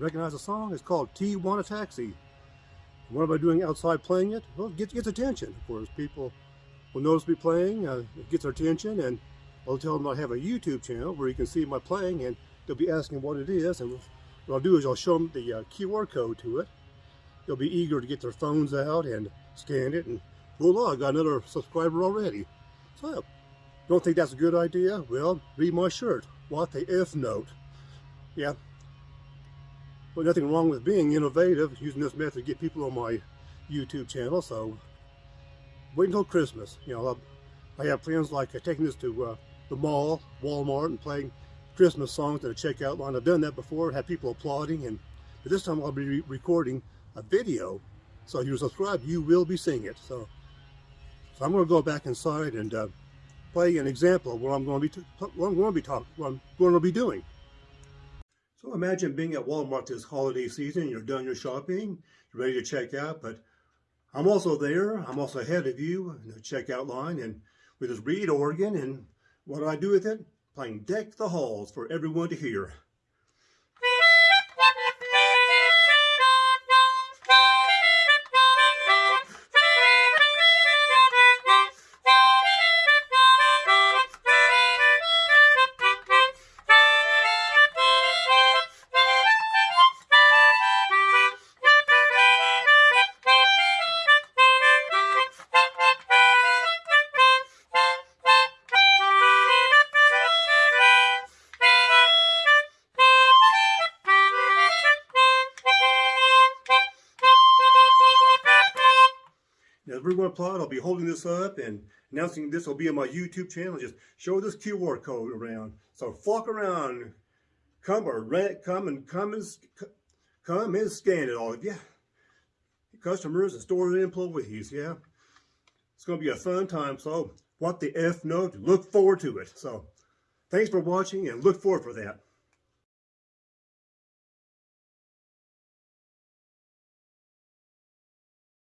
has a song. It's called T Want a Taxi. What am I doing outside playing it? Well, it gets, gets attention. Of course, people will notice me playing. Uh, it gets their attention, and I'll tell them I have a YouTube channel where you can see my playing, and they'll be asking what it is. And what I'll do is I'll show them the uh, QR code to it. They'll be eager to get their phones out and scan it, and voila, I got another subscriber already. So, don't think that's a good idea? Well, read my shirt. What the F note. Yeah. Well, nothing wrong with being innovative, using this method to get people on my YouTube channel, so wait until Christmas. You know, I have plans like uh, taking this to uh, the mall, Walmart, and playing Christmas songs at a checkout line. I've done that before, had people applauding, and but this time I'll be re recording a video. So if you're subscribed, you will be seeing it. So, so I'm going to go back inside and uh, play an example of what I'm going to be what I'm going to be talking, what I'm going to be doing. So imagine being at Walmart this holiday season. You're done your shopping, you're ready to check out, but I'm also there. I'm also ahead of you in the checkout line, and with this reed organ, and what do I do with it? Playing Deck the Halls for everyone to hear. To plot, I'll be holding this up and announcing this will be on my YouTube channel. Just show this QR code around. So flock around, come or rent, come and come and come and scan it all. Yeah, customers and store employees. Yeah, it's going to be a fun time. So what the F note? Look forward to it. So thanks for watching and look forward for that.